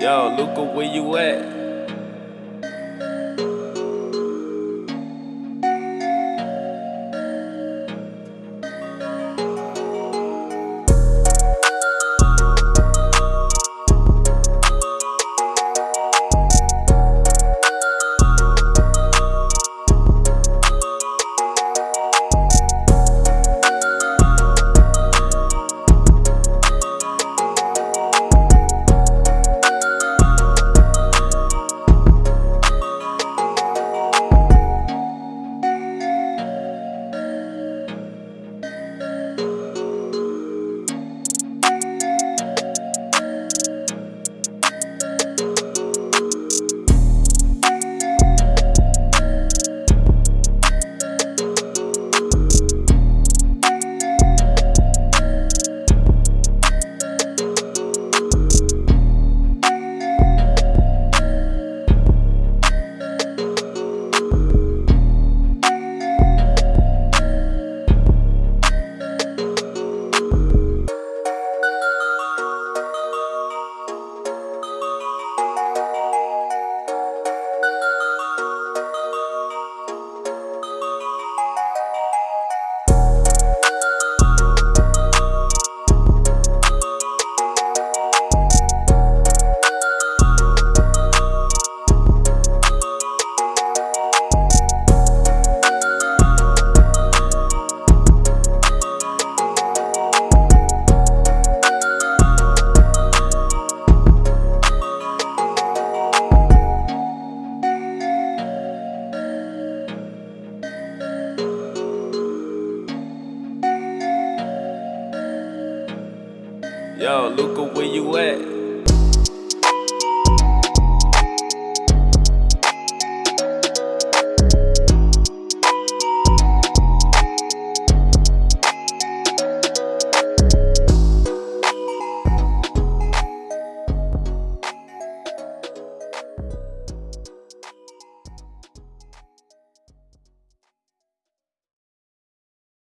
Yo, Luca, where you at? Yo, Luca, where you at?